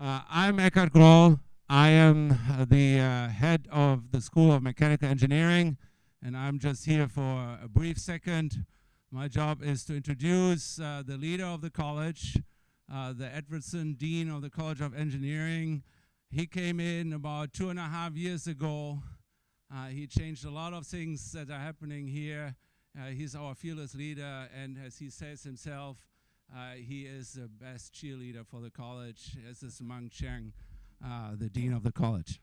Uh, I'm Eckhard Groll. I am uh, the uh, head of the School of Mechanical Engineering, and I'm just here for a brief second. My job is to introduce uh, the leader of the college, uh, the Edwardson Dean of the College of Engineering. He came in about two and a half years ago. Uh, he changed a lot of things that are happening here. he's our fearless leader, and as he says himself, he is the best cheerleader for the college. This is Mung Chiang uh, the dean of the college.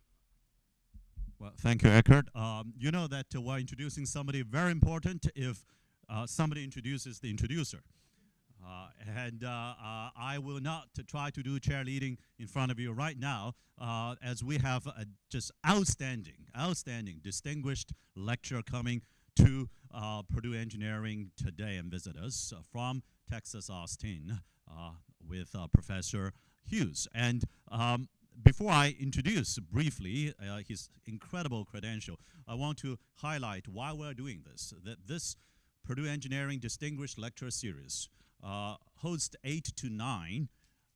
Well, thank you, Eckhard. Um, you know that uh, we're introducing somebody very important if uh, somebody introduces the introducer. Uh, and uh, uh, I will not try to do cheerleading in front of you right now, as we have a just outstanding, outstanding, distinguished lecture coming to Purdue Engineering today and visit us from Texas Austin with Professor Hughes. And um, before I introduce briefly uh, his incredible credential, I want to highlight why we're doing this. That this Purdue Engineering Distinguished Lecture Series uh, hosts eight to nine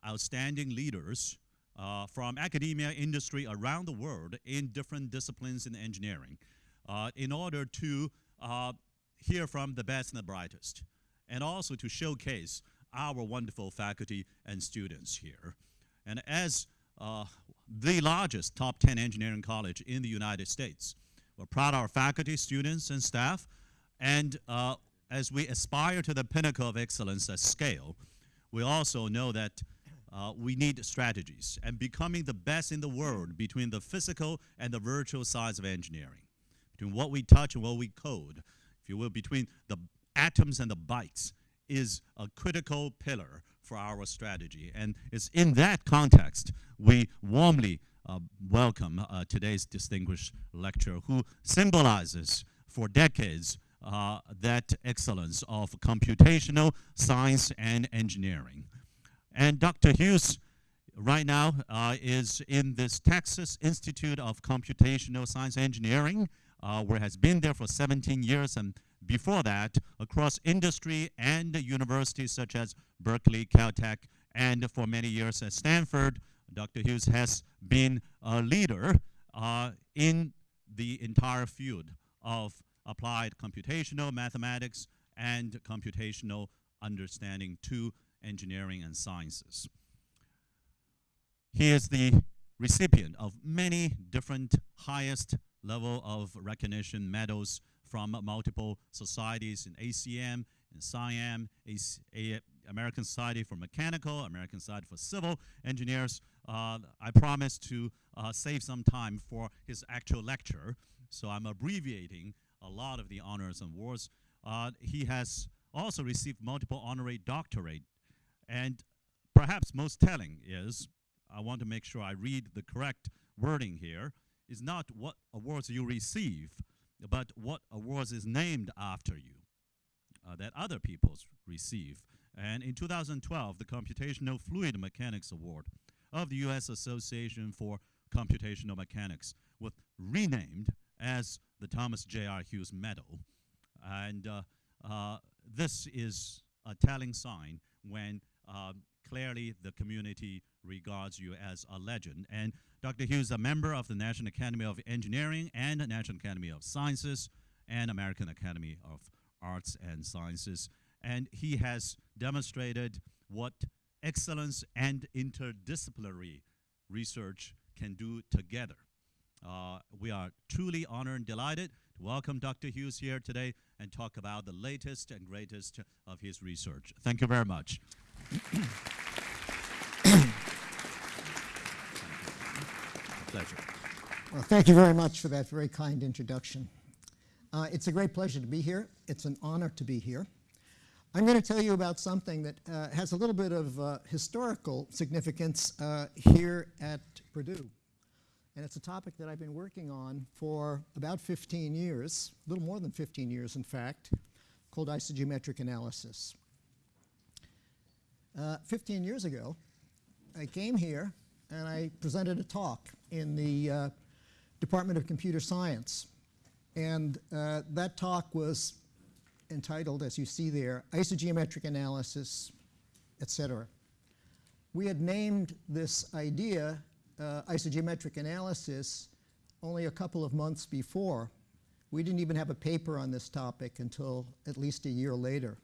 outstanding leaders uh, from academia industry around the world in different disciplines in engineering uh, in order to uh, hear from the best and the brightest and also to showcase our wonderful faculty and students here. And as uh, the largest top 10 engineering college in the United States. We're proud of our faculty, students, and staff. And uh, as we aspire to the pinnacle of excellence at scale, we also know that uh, we need strategies and becoming the best in the world between the physical and the virtual sides of engineering, between what we touch and what we code, if you will, between the atoms and the bytes is a critical pillar for our strategy. And it's in that context we warmly uh, welcome uh, today's distinguished lecturer who symbolizes for decades uh, that excellence of computational science and engineering. And Dr. Hughes right now uh, is in this Texas Institute of Computational Science Engineering, uh, where has been there for 17 years and before that across industry and universities such as Berkeley, Caltech, and for many years at Stanford. Dr. Hughes has been a leader uh, in the entire field of applied computational mathematics and computational understanding to engineering and sciences. He is the recipient of many different highest level of recognition medals from multiple societies in ACM, in SIAM, American Society for Mechanical, American Society for Civil Engineers. Uh, I promised to uh, save some time for his actual lecture, so I'm abbreviating a lot of the honors and awards. Uh, he has also received multiple honorary doctorate, and perhaps most telling is, I want to make sure I read the correct wording here, is not what awards you receive, but what awards is named after you uh, that other peoples receive. And in 2012, the Computational Fluid Mechanics Award of the U.S. Association for Computational Mechanics was renamed as the Thomas J.R. Hughes Medal. And uh, uh, this is a telling sign when um, clearly the community regards you as a legend. And Dr. Hughes is a member of the National Academy of Engineering and the National Academy of Sciences and American Academy of Arts and Sciences. And he has demonstrated what excellence and interdisciplinary research can do together. Uh, we are truly honored and delighted to welcome Dr. Hughes here today and talk about the latest and greatest of his research. Thank you very much. pleasure. Well, thank you very much for that very kind introduction. Uh, it's a great pleasure to be here. It's an honor to be here. I'm going to tell you about something that uh, has a little bit of uh, historical significance uh, here at Purdue. And it's a topic that I've been working on for about 15 years, a little more than 15 years, in fact, called isogeometric analysis. Uh, 15 years ago, I came here and I presented a talk in the uh, Department of Computer Science. And uh, that talk was entitled, as you see there, Isogeometric Analysis, etc. we had named this idea uh, isogeometric analysis only a couple of months before. We didn't even have a paper on this topic until at least a year later.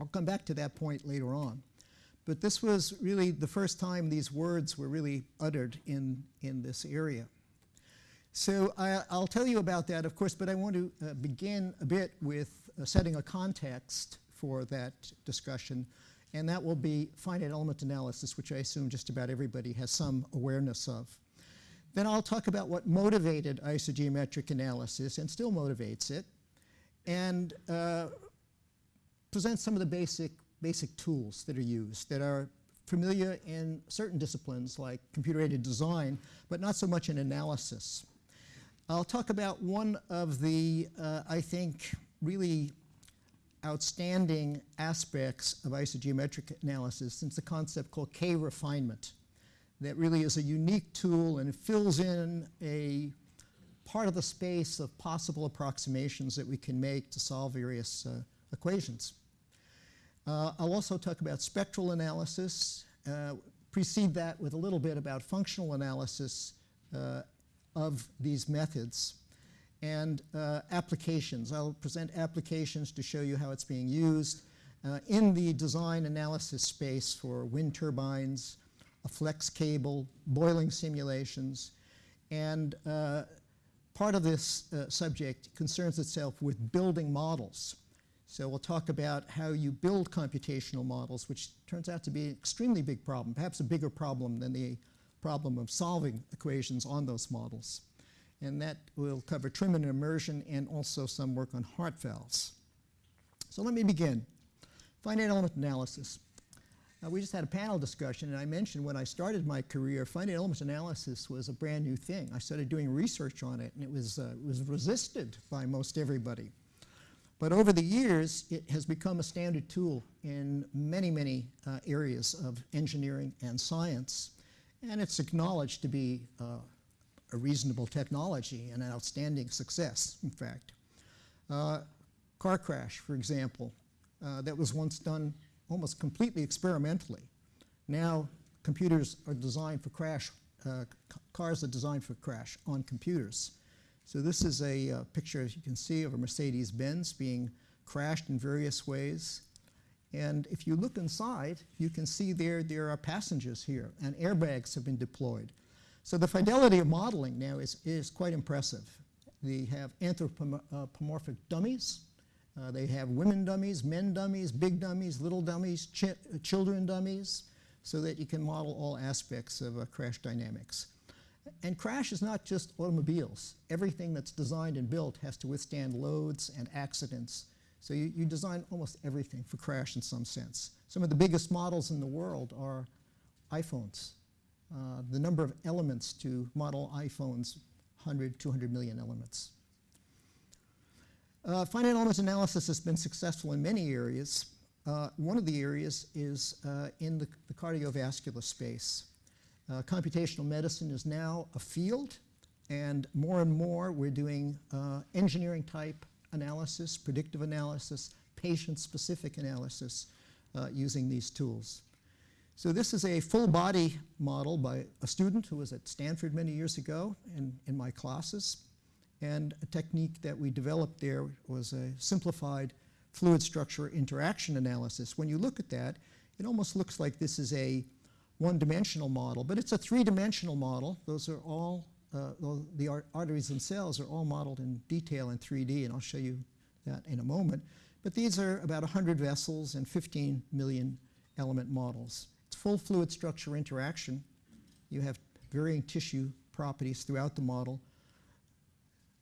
I'll come back to that point later on. But this was really the first time these words were really uttered in, in this area. So I, will tell you about that, of course, but I want to uh, begin a bit with uh, setting a context for that discussion, and that will be finite element analysis, which I assume just about everybody has some awareness of. Then I'll talk about what motivated isogeometric analysis and still motivates it, and uh, present some of the basic, basic tools that are used that are familiar in certain disciplines like computer-aided design, but not so much in analysis. I'll talk about one of the, uh, I think, really outstanding aspects of isogeometric analysis, since the concept called K-refinement that really is a unique tool and it fills in a part of the space of possible approximations that we can make to solve various uh, equations. Uh, I'll also talk about spectral analysis, uh, precede that with a little bit about functional analysis uh, of these methods, and uh, applications. I'll present applications to show you how it's being used uh, in the design analysis space for wind turbines, a flex cable, boiling simulations, and uh, part of this subject concerns itself with building models. So we'll talk about how you build computational models, which turns out to be an extremely big problem, perhaps a bigger problem than the problem of solving equations on those models. And that will cover trim and immersion and also some work on heart valves. So let me begin. Finite element analysis. Uh, we just had a panel discussion, and I mentioned when I started my career, finite element analysis was a brand new thing. I started doing research on it, and it was, uh, was resisted by most everybody. But over the years, it has become a standard tool in many, many uh, areas of engineering and science. And it's acknowledged to be uh, a reasonable technology and an outstanding success, in fact. Uh, car crash, for example, uh, that was once done almost completely experimentally. Now computers are designed for crash, uh, cars are designed for crash on computers. So this is a uh, picture, as you can see, of a Mercedes-Benz being crashed in various ways. And if you look inside, you can see there, there are passengers here, and airbags have been deployed. So the fidelity of modeling now is, is quite impressive. They have anthropomorphic dummies, uh, they have women dummies, men dummies, big dummies, little dummies, ch children dummies, so that you can model all aspects of uh, crash dynamics. And crash is not just automobiles. Everything that's designed and built has to withstand loads and accidents. So you, you design almost everything for crash in some sense. Some of the biggest models in the world are iPhones. Uh, the number of elements to model iPhones, 100, 200 million elements. Uh, finite element analysis has been successful in many areas. Uh, one of the areas is uh, in the, the, cardiovascular space. Uh, computational medicine is now a field, and more and more we're doing uh, engineering type analysis, predictive analysis, patient-specific analysis uh, using these tools. So this is a full body model by a student who was at Stanford many years ago in, in my classes. And a technique that we developed there was a simplified fluid structure interaction analysis. When you look at that, it almost looks like this is a one-dimensional model, but it's a three-dimensional model. Those are all, uh, the arteries themselves are all modeled in detail in 3D, and I'll show you that in a moment. But these are about 100 vessels and 15 million element models. It's full fluid structure interaction. You have varying tissue properties throughout the model.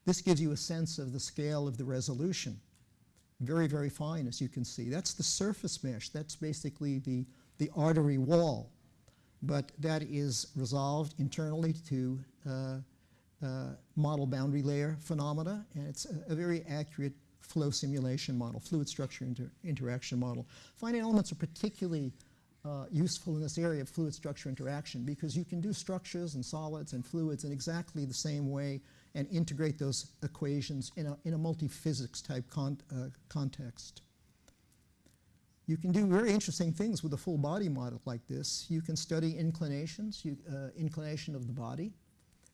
This gives you a sense of the scale of the resolution. Very, very fine, as you can see. That's the surface mesh. That's basically the, the artery wall. But that is resolved internally to uh, uh, model boundary layer phenomena, and it's a, a, very accurate flow simulation model, fluid structure inter interaction model. Finite elements are particularly uh, useful in this area of fluid structure interaction because you can do structures and solids and fluids in exactly the same way and integrate those equations in a, in a multi-physics type con uh, context. You can do very interesting things with a full body model like this. You can study inclinations, you, uh, inclination of the body.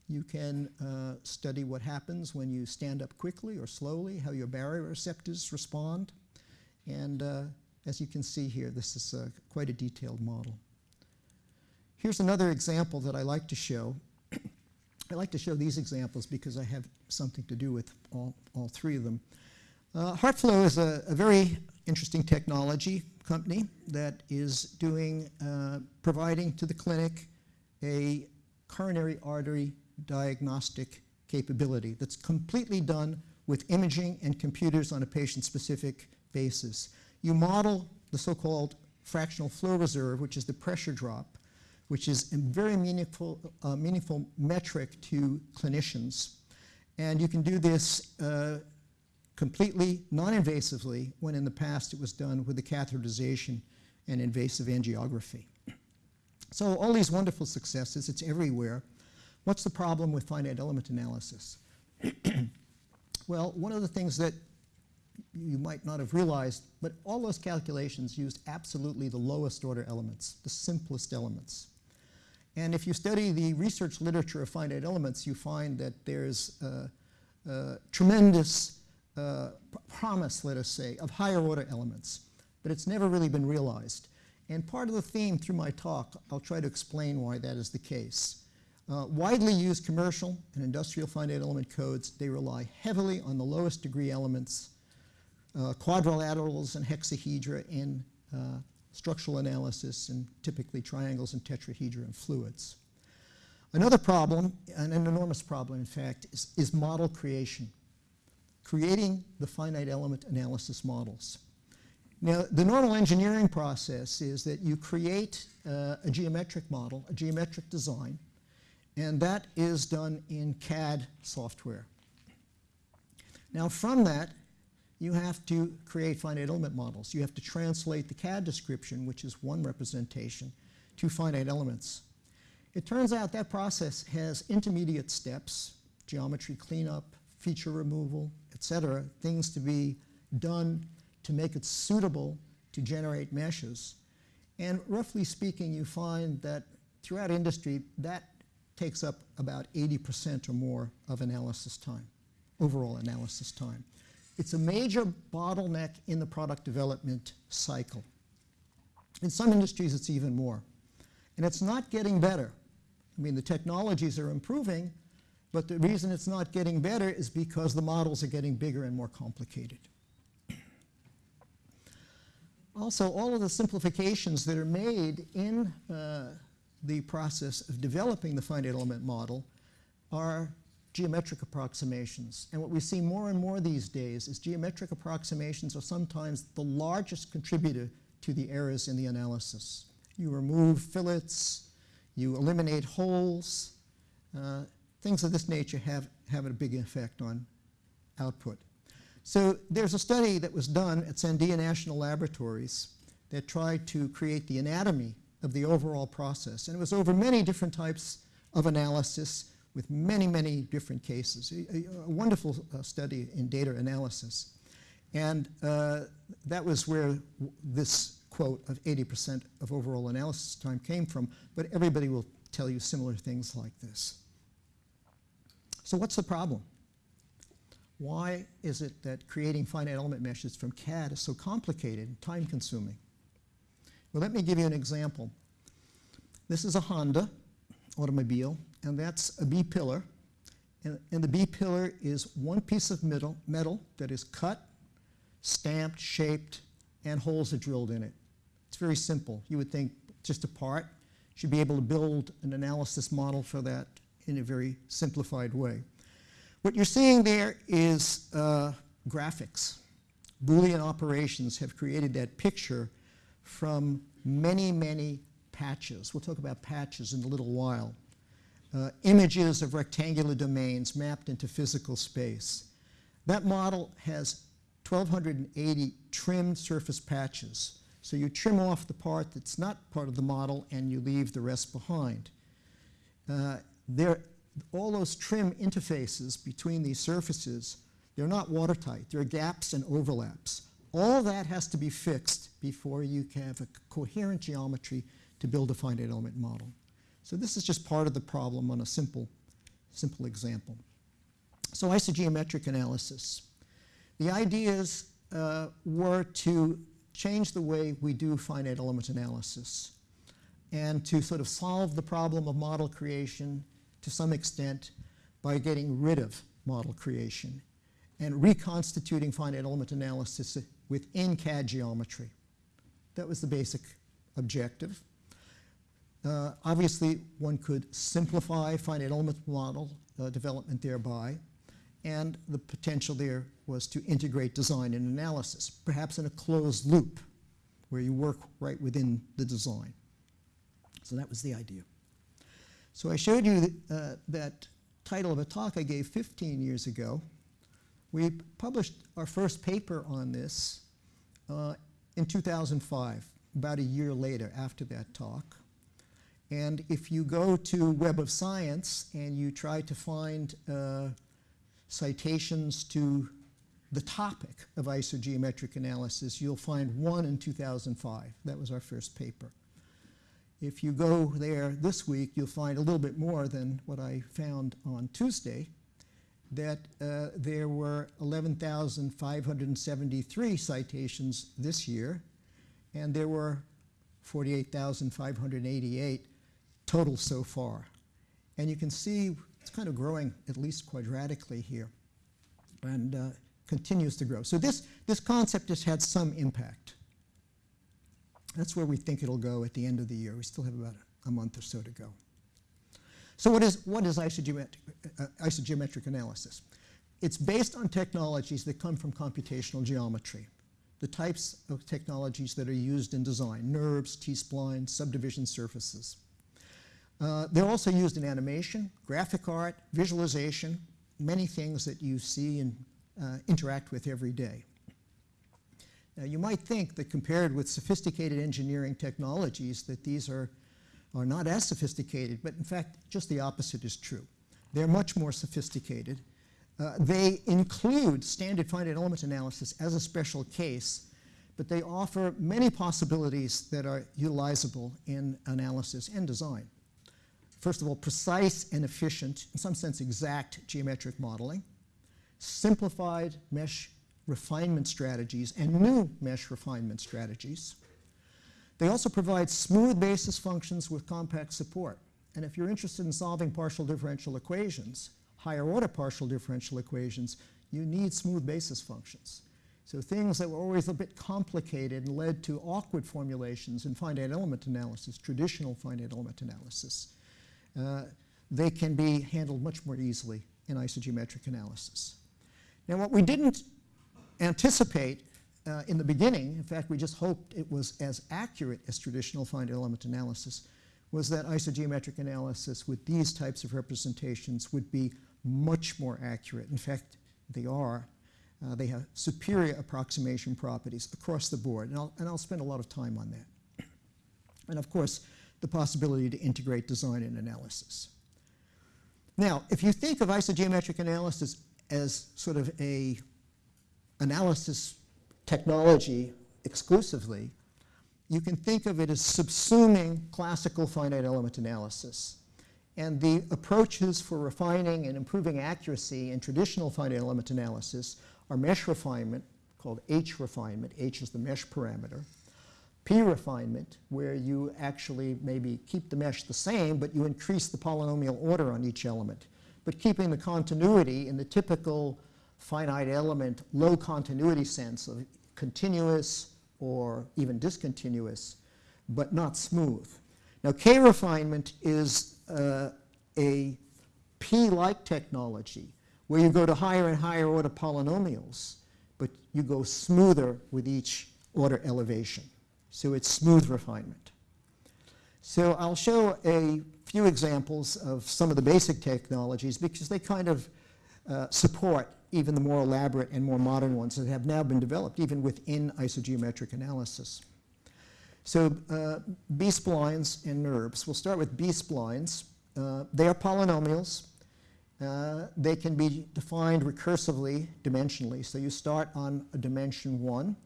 You can uh, study what happens when you stand up quickly or slowly, how your baroreceptors respond. And uh, as you can see here, this is uh, quite a detailed model. Here's another example that I like to show. I like to show these examples because I have something to do with all, all three of them. Uh, HeartFlow is a, a, very interesting technology company that is doing, uh, providing to the clinic a coronary artery diagnostic capability that's completely done with imaging and computers on a patient-specific basis. You model the so-called fractional flow reserve, which is the pressure drop, which is a very meaningful, uh, meaningful metric to clinicians. And you can do this uh, completely non-invasively when in the past it was done with the catheterization and invasive angiography. So all these wonderful successes, it's everywhere. What's the problem with finite element analysis? well, one of the things that you might not have realized, but all those calculations used absolutely the lowest order elements, the simplest elements. And if you study the research literature of finite elements, you find that there's a, a tremendous uh, promise, let us say, of higher order elements, but it's never really been realized. And part of the theme through my talk, I'll try to explain why that is the case. Uh, widely used commercial and industrial finite element codes, they rely heavily on the lowest degree elements uh, quadrilaterals and hexahedra in uh, structural analysis and typically triangles and tetrahedra in fluids. Another problem, and an enormous problem in fact, is, is model creation, creating the finite element analysis models. Now, the normal engineering process is that you create uh, a geometric model, a geometric design, and that is done in CAD software. Now, from that, you have to create finite element models. You have to translate the CAD description, which is one representation, to finite elements. It turns out that process has intermediate steps, geometry cleanup, feature removal, etc., things to be done to make it suitable to generate meshes. And roughly speaking, you find that throughout industry, that takes up about 80% or more of analysis time, overall analysis time. It's a major bottleneck in the product development cycle. In some industries, it's even more. And it's not getting better. I mean, the technologies are improving, but the reason it's not getting better is because the models are getting bigger and more complicated. Also, all of the simplifications that are made in uh, the process of developing the finite element model are geometric approximations. And what we see more and more these days is geometric approximations are sometimes the largest contributor to the errors in the analysis. You remove fillets, you eliminate holes, uh, things of this nature have, have a big effect on output. So there's a study that was done at Sandia National Laboratories that tried to create the anatomy of the overall process. And it was over many different types of analysis with many, many different cases. A, a wonderful uh, study in data analysis. And uh, that was where this quote of 80% of overall analysis time came from, but everybody will tell you similar things like this. So what's the problem? Why is it that creating finite element meshes from CAD is so complicated and time consuming? Well, let me give you an example. This is a Honda automobile and that's a B-pillar. And, and, the B-pillar is one piece of metal that is cut, stamped, shaped, and holes are drilled in it. It's very simple. You would think just a part. Should be able to build an analysis model for that in a very simplified way. What you're seeing there is uh, graphics. Boolean operations have created that picture from many, many patches. We'll talk about patches in a little while uh, images of rectangular domains mapped into physical space. That model has 1,280 trimmed surface patches. So you trim off the part that's not part of the model and you leave the rest behind. Uh, there, all those trim interfaces between these surfaces, they're not watertight. There are gaps and overlaps. All that has to be fixed before you can have a coherent geometry to build a finite element model. So this is just part of the problem on a simple, simple example. So isogeometric analysis. The ideas uh, were to change the way we do finite element analysis and to sort of solve the problem of model creation to some extent by getting rid of model creation and reconstituting finite element analysis within CAD geometry. That was the basic objective. Uh, obviously, one could simplify finite element model uh, development thereby, and the potential there was to integrate design and analysis, perhaps in a closed loop where you work right within the design. So that was the idea. So I showed you that, uh, that title of a talk I gave 15 years ago. We published our first paper on this uh, in 2005, about a year later after that talk. And if you go to Web of Science and you try to find uh, citations to the topic of isogeometric analysis, you'll find one in 2005. That was our first paper. If you go there this week, you'll find a little bit more than what I found on Tuesday, that uh, there were 11,573 citations this year, and there were 48,588 total so far. And you can see it's kind of growing at least quadratically here and uh, continues to grow. So this, this concept has had some impact. That's where we think it'll go at the end of the year. We still have about a month or so to go. So what is, what is isogeometric, uh, isogeometric analysis? It's based on technologies that come from computational geometry, the types of technologies that are used in design, NURBS, T-splines, subdivision surfaces. Uh, they're also used in animation, graphic art, visualization, many things that you see and uh, interact with every day. Now, you might think that compared with sophisticated engineering technologies that these are, are not as sophisticated, but in fact, just the opposite is true. They're much more sophisticated. Uh, they include standard finite element analysis as a special case, but they offer many possibilities that are utilizable in analysis and design. First of all, precise and efficient, in some sense exact geometric modeling, simplified mesh refinement strategies and new mesh refinement strategies. They also provide smooth basis functions with compact support. And if you're interested in solving partial differential equations, higher order partial differential equations, you need smooth basis functions. So things that were always a bit complicated and led to awkward formulations in finite element analysis, traditional finite element analysis, uh, they can be handled much more easily in isogeometric analysis. Now what we didn't anticipate uh, in the beginning, in fact, we just hoped it was as accurate as traditional finite element analysis, was that isogeometric analysis with these types of representations would be much more accurate. In fact, they are. Uh, they have superior approximation properties across the board, and I'll, and I'll spend a lot of time on that. And of course, the possibility to integrate design and analysis. Now, if you think of isogeometric analysis as sort of a analysis technology exclusively, you can think of it as subsuming classical finite element analysis. And the approaches for refining and improving accuracy in traditional finite element analysis are mesh refinement, called H refinement, H is the mesh parameter, P refinement, where you actually maybe keep the mesh the same, but you increase the polynomial order on each element, but keeping the continuity in the typical finite element low continuity sense of continuous or even discontinuous, but not smooth. Now, K refinement is uh, a P-like technology where you go to higher and higher order polynomials, but you go smoother with each order elevation. So it's smooth refinement. So I'll show a few examples of some of the basic technologies because they kind of uh, support even the more elaborate and more modern ones that have now been developed even within isogeometric analysis. So uh, B-splines and NURBS. We'll start with B-splines. Uh, they are polynomials. Uh, they can be defined recursively, dimensionally. So you start on a dimension one.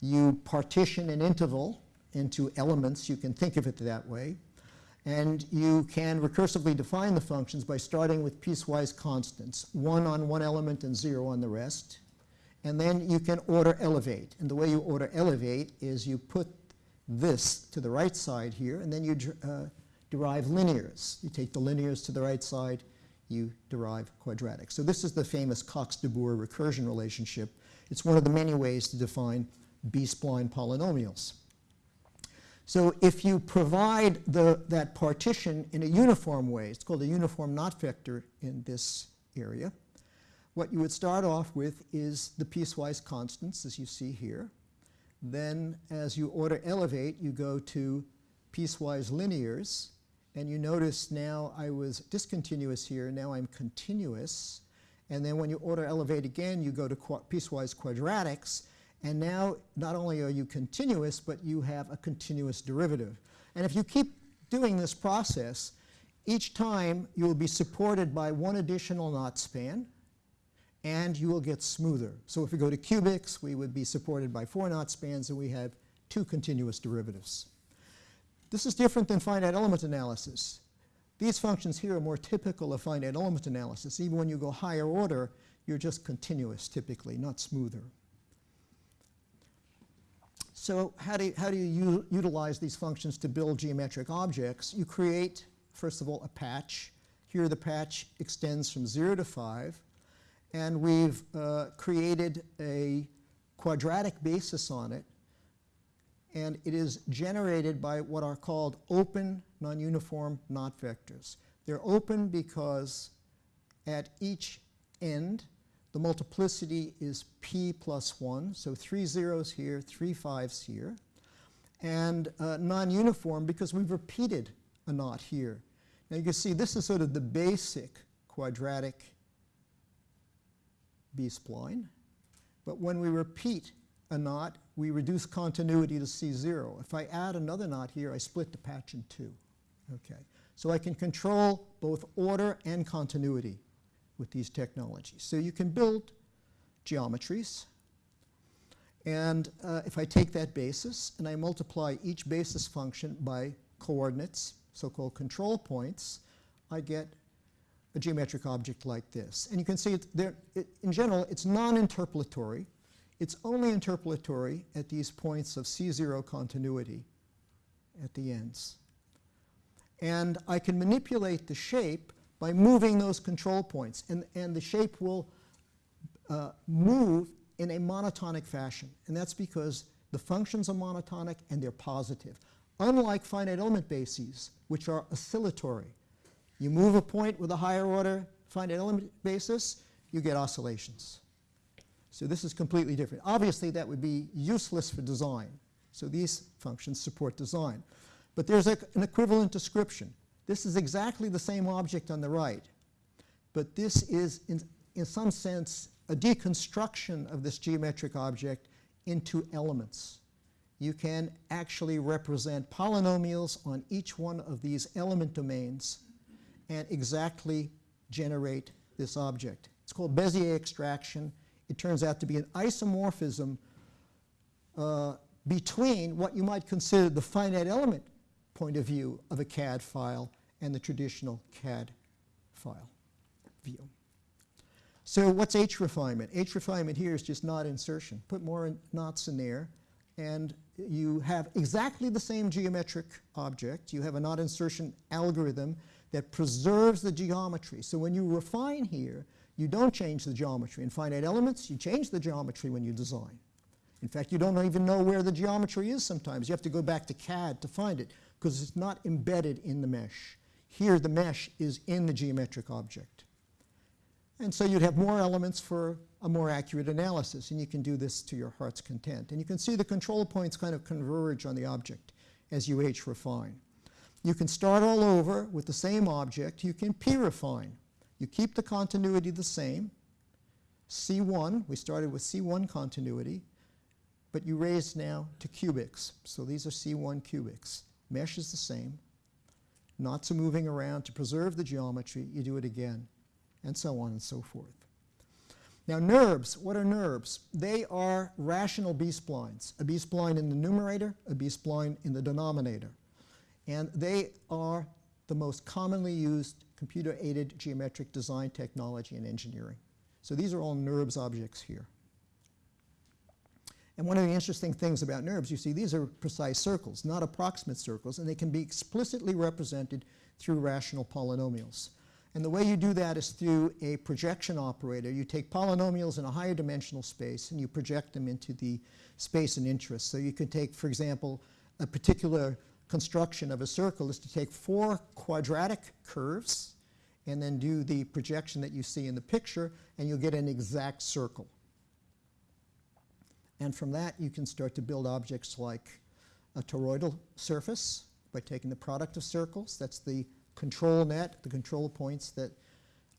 You partition an interval into elements, you can think of it that way, and you can recursively define the functions by starting with piecewise constants, one on one element and zero on the rest. And then you can order elevate. And the way you order elevate is you put this to the right side here, and then you uh, derive linears. You take the linears to the right side, you derive quadratics. So this is the famous Cox-de Boor recursion relationship. It's one of the many ways to define B-spline polynomials. So if you provide the, that partition in a uniform way, it's called a uniform knot vector in this area, what you would start off with is the piecewise constants, as you see here. Then as you order elevate, you go to piecewise linears. And you notice now I was discontinuous here, now I'm continuous. And then when you order elevate again, you go to qu piecewise quadratics. And now not only are you continuous, but you have a continuous derivative. And if you keep doing this process, each time you will be supported by one additional knot span and you will get smoother. So if we go to cubics, we would be supported by four knot spans and we have two continuous derivatives. This is different than finite element analysis. These functions here are more typical of finite element analysis. Even when you go higher order, you're just continuous typically, not smoother. So how do you, how do you utilize these functions to build geometric objects? You create, first of all, a patch. Here the patch extends from 0 to 5 and we've uh, created a quadratic basis on it and it is generated by what are called open non-uniform knot vectors. They're open because at each end the multiplicity is p plus 1, so three zeros here, three fives here, and uh, non-uniform because we've repeated a knot here. Now you can see this is sort of the basic quadratic B-spline. But when we repeat a knot, we reduce continuity to C0. If I add another knot here, I split the patch in two. Okay. So I can control both order and continuity with these technologies. So you can build geometries. And uh, if I take that basis and I multiply each basis function by coordinates, so-called control points, I get a geometric object like this. And you can see it there, it, in general, it's non-interpolatory. It's only interpolatory at these points of C0 continuity at the ends. And I can manipulate the shape by moving those control points. And, and the shape will uh, move in a monotonic fashion. And that's because the functions are monotonic and they're positive. Unlike finite element bases, which are oscillatory. You move a point with a higher order finite element basis, you get oscillations. So this is completely different. Obviously, that would be useless for design. So these functions support design. But there's a, an equivalent description. This is exactly the same object on the right. But this is, in, in some sense, a deconstruction of this geometric object into elements. You can actually represent polynomials on each one of these element domains and exactly generate this object. It's called Bezier extraction. It turns out to be an isomorphism uh, between what you might consider the finite element point of view of a CAD file and the traditional CAD file view. So what's H refinement? H refinement here is just knot insertion. Put more knots in there and you have exactly the same geometric object. You have a knot insertion algorithm that preserves the geometry. So when you refine here, you don't change the geometry. In finite elements, you change the geometry when you design. In fact, you don't even know where the geometry is sometimes. You have to go back to CAD to find it because it's not embedded in the mesh. Here, the mesh is in the geometric object. And so you'd have more elements for a more accurate analysis, and you can do this to your heart's content. And you can see the control points kind of converge on the object as you H refine. You can start all over with the same object. You can p-refine. You keep the continuity the same. C1, we started with C1 continuity, but you raise now to cubics. So these are C1 cubics. Mesh is the same. Knots are moving around to preserve the geometry. You do it again, and so on and so forth. Now NURBS, what are NURBS? They are rational B-splines, a B-spline in the numerator, a B-spline in the denominator. And they are the most commonly used computer-aided geometric design technology in engineering. So these are all NURBS objects here. And one of the interesting things about NURBS, you see these are precise circles, not approximate circles, and they can be explicitly represented through rational polynomials. And the way you do that is through a projection operator. You take polynomials in a higher dimensional space and you project them into the space and interest. So you can take, for example, a particular construction of a circle is to take four quadratic curves and then do the projection that you see in the picture and you'll get an exact circle. And from that, you can start to build objects like a toroidal surface by taking the product of circles. That's the control net, the control points that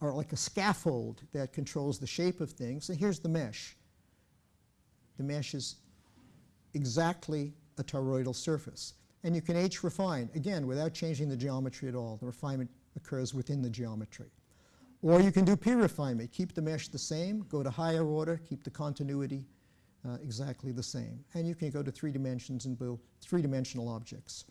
are like a scaffold that controls the shape of things. And here's the mesh. The mesh is exactly a toroidal surface. And you can H refine, again, without changing the geometry at all. The refinement occurs within the geometry. Or you can do P refinement, keep the mesh the same, go to higher order, keep the continuity uh, exactly the same. And you can go to three dimensions and build three-dimensional objects.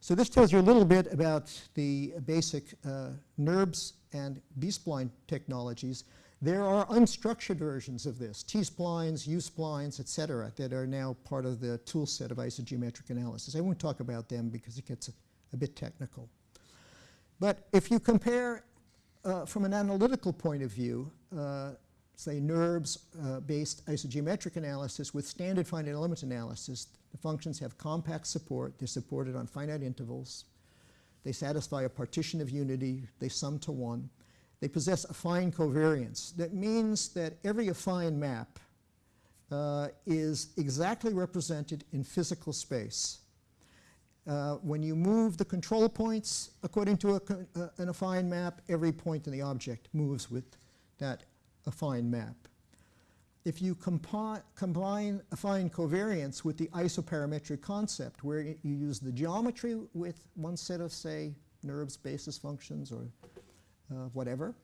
So this tells you a little bit about the basic uh, NURBS and B-spline technologies. There are unstructured versions of this, T-splines, U-splines, et cetera, that are now part of the tool set of isogeometric analysis. I won't talk about them because it gets a, a bit technical. But if you compare uh, from an analytical point of view, uh, say NURBS-based uh, isogeometric analysis with standard finite element analysis, the functions have compact support. They're supported on finite intervals. They satisfy a partition of unity. They sum to one. They possess affine covariance. That means that every affine map uh, is exactly represented in physical space. Uh, when you move the control points according to a, uh, an affine map, every point in the object moves with that affine map. If you combine affine covariance with the isoparametric concept, where you use the geometry with one set of, say, NURBS basis functions or uh, whatever,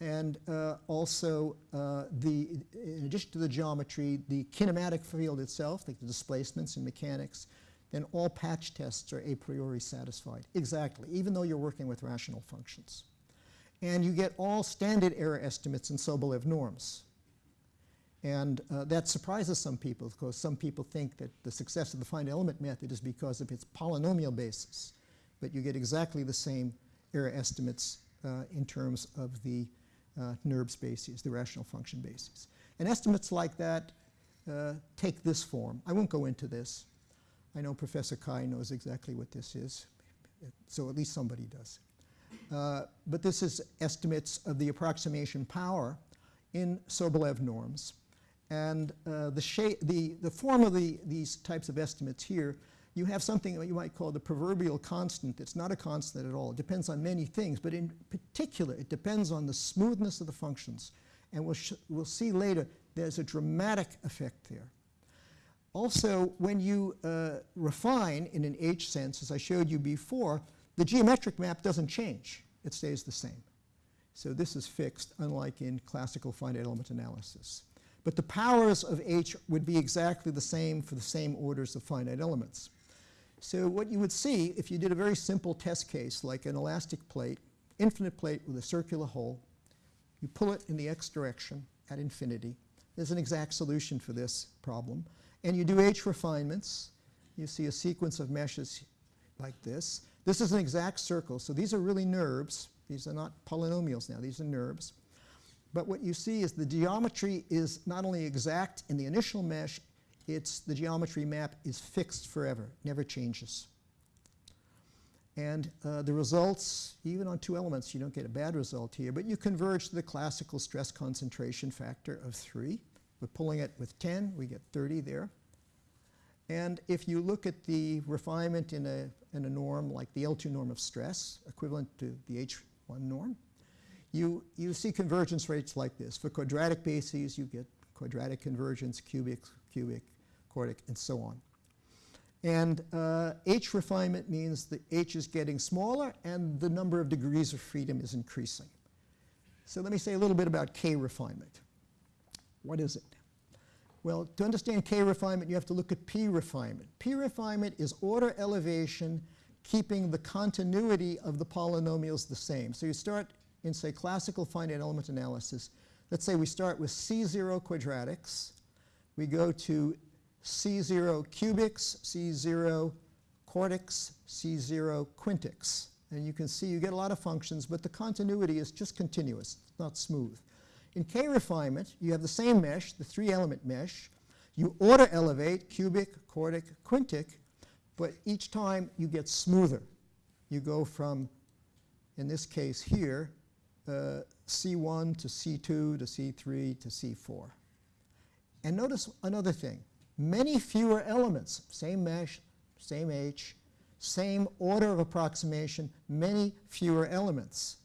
and uh, also uh, the, in addition to the geometry, the kinematic field itself, like the displacements in mechanics, then all patch tests are a priori satisfied. Exactly, even though you're working with rational functions and you get all standard error estimates in Sobolev norms. And uh, that surprises some people because some people think that the success of the finite element method is because of its polynomial basis. But you get exactly the same error estimates uh, in terms of the uh, NURBS bases, the rational function bases. And estimates like that uh, take this form. I won't go into this. I know Professor Kai knows exactly what this is, so at least somebody does. Uh, but this is estimates of the approximation power in Sobolev norms. And uh, the, shape, the, the form of the, these types of estimates here, you have something that you might call the proverbial constant. It's not a constant at all. It depends on many things, but in particular, it depends on the smoothness of the functions. And we'll, we'll see later, there's a dramatic effect there. Also, when you uh, refine in an H sense, as I showed you before, the geometric map doesn't change. It stays the same. So this is fixed, unlike in classical finite element analysis. But the powers of H would be exactly the same for the same orders of finite elements. So what you would see if you did a very simple test case like an elastic plate, infinite plate with a circular hole, you pull it in the x direction at infinity. There's an exact solution for this problem. And you do H refinements. You see a sequence of meshes like this. This is an exact circle, so these are really NURBS. These are not polynomials now, these are NURBS. But what you see is the geometry is not only exact in the initial mesh, it's the geometry map is fixed forever, never changes. And uh, the results, even on two elements, you don't get a bad result here, but you converge to the classical stress concentration factor of 3. We're pulling it with 10, we get 30 there. And if you look at the refinement in a, in a norm like the L2 norm of stress, equivalent to the H1 norm, you, you see convergence rates like this. For quadratic bases, you get quadratic convergence, cubic, cubic, quartic, and so on. And uh, H refinement means that H is getting smaller and the number of degrees of freedom is increasing. So let me say a little bit about K refinement. What is it? Well, to understand K refinement, you have to look at P refinement. P refinement is order elevation keeping the continuity of the polynomials the same. So you start in, say, classical finite element analysis. Let's say we start with C0 quadratics. We go to C0 cubics, C0 quartics, C0 quintics. And you can see you get a lot of functions, but the continuity is just continuous, it's not smooth. In K refinement, you have the same mesh, the three-element mesh. You order elevate, cubic, quartic, quintic, but each time you get smoother. You go from, in this case here, uh, C1 to C2 to C3 to C4. And notice another thing. Many fewer elements, same mesh, same H, same order of approximation, many fewer elements.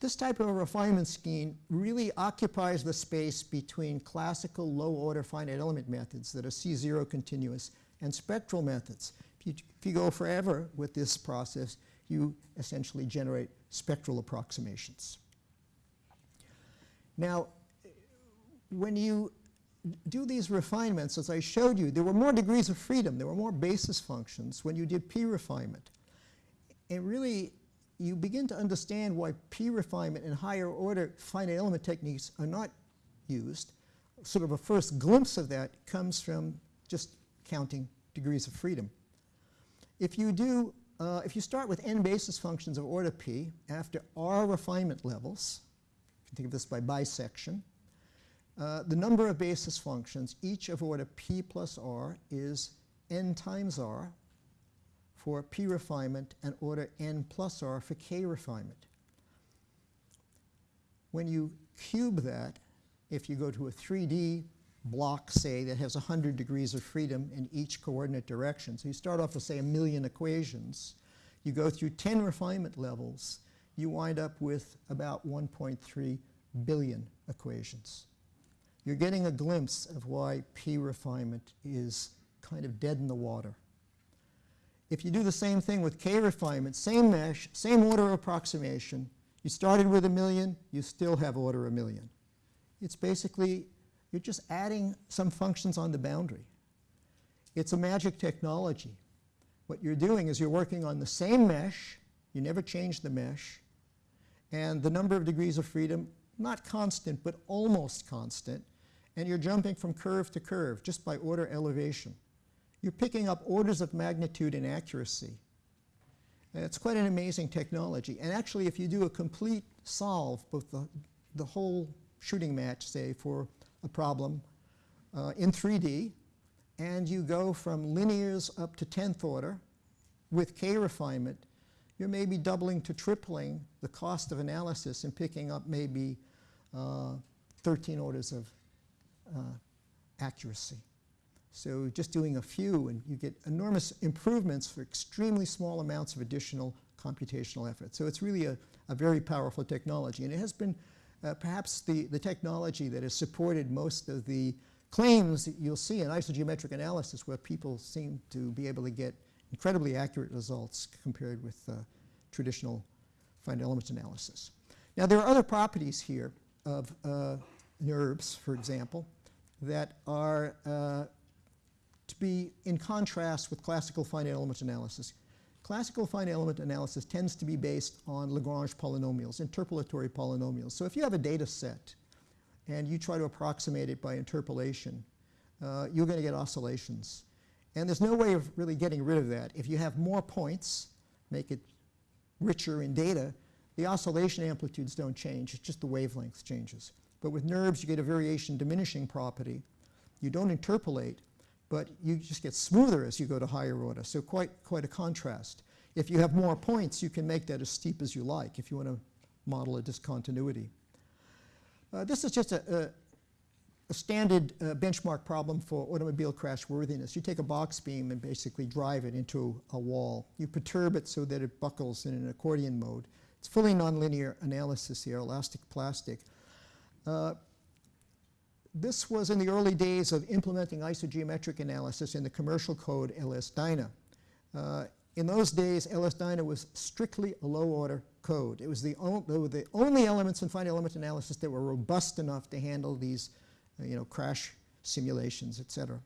This type of refinement scheme really occupies the space between classical low-order finite element methods that are C0 continuous and spectral methods. If you, if you go forever with this process, you essentially generate spectral approximations. Now, when you do these refinements, as I showed you, there were more degrees of freedom. There were more basis functions when you did P refinement. And really, you begin to understand why P refinement and higher order finite element techniques are not used. Sort of a first glimpse of that comes from just counting degrees of freedom. If you do, uh, if you start with n basis functions of order P after r refinement levels, you can think of this by bisection, uh, the number of basis functions, each of order P plus r, is n times r, for P refinement and order n plus r for K refinement. When you cube that, if you go to a 3D block, say, that has 100 degrees of freedom in each coordinate direction, so you start off with, say, a million equations, you go through 10 refinement levels, you wind up with about 1.3 billion equations. You're getting a glimpse of why P refinement is kind of dead in the water. If you do the same thing with K refinement, same mesh, same order of approximation, you started with a million, you still have order a million. It's basically, you're just adding some functions on the boundary. It's a magic technology. What you're doing is you're working on the same mesh, you never change the mesh, and the number of degrees of freedom, not constant, but almost constant, and you're jumping from curve to curve just by order elevation you're picking up orders of magnitude in accuracy. And it's quite an amazing technology. And actually, if you do a complete solve, both the, the whole shooting match, say, for a problem uh, in 3D, and you go from linears up to 10th order with K refinement, you're maybe doubling to tripling the cost of analysis and picking up maybe uh, 13 orders of uh, accuracy. So just doing a few and you get enormous improvements for extremely small amounts of additional computational effort. So it's really a, a very powerful technology. And it has been uh, perhaps the, the technology that has supported most of the claims that you'll see in isogeometric analysis where people seem to be able to get incredibly accurate results compared with uh, traditional finite element analysis. Now there are other properties here of uh, NURBS, for example, that are uh, to be in contrast with classical finite element analysis. Classical finite element analysis tends to be based on Lagrange polynomials, interpolatory polynomials. So if you have a data set and you try to approximate it by interpolation, uh, you're going to get oscillations. And there's no way of really getting rid of that. If you have more points, make it richer in data, the oscillation amplitudes don't change, it's just the wavelength changes. But with NURBS, you get a variation diminishing property. You don't interpolate, but you just get smoother as you go to higher order. So quite, quite a contrast. If you have more points, you can make that as steep as you like if you want to model a discontinuity. Uh, this is just a, a, a standard uh, benchmark problem for automobile crash worthiness. You take a box beam and basically drive it into a wall. You perturb it so that it buckles in an accordion mode. It's fully nonlinear analysis here, elastic plastic. Uh, this was in the early days of implementing isogeometric analysis in the commercial code LS-DYNA. Uh, in those days, LS-DYNA was strictly a low-order code. It was the, the only elements in finite element analysis that were robust enough to handle these, uh, you know, crash simulations, et cetera.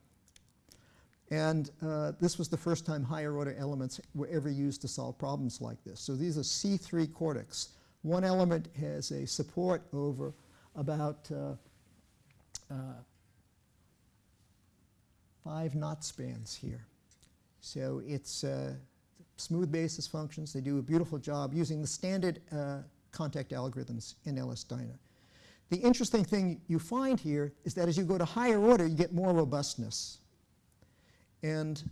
And uh, this was the first time higher order elements were ever used to solve problems like this. So these are C3 quartics. One element has a support over about uh, uh, five knot spans here. So it's uh, smooth basis functions. They do a beautiful job using the standard uh, contact algorithms in LS-DYNA. The interesting thing you find here is that as you go to higher order, you get more robustness. And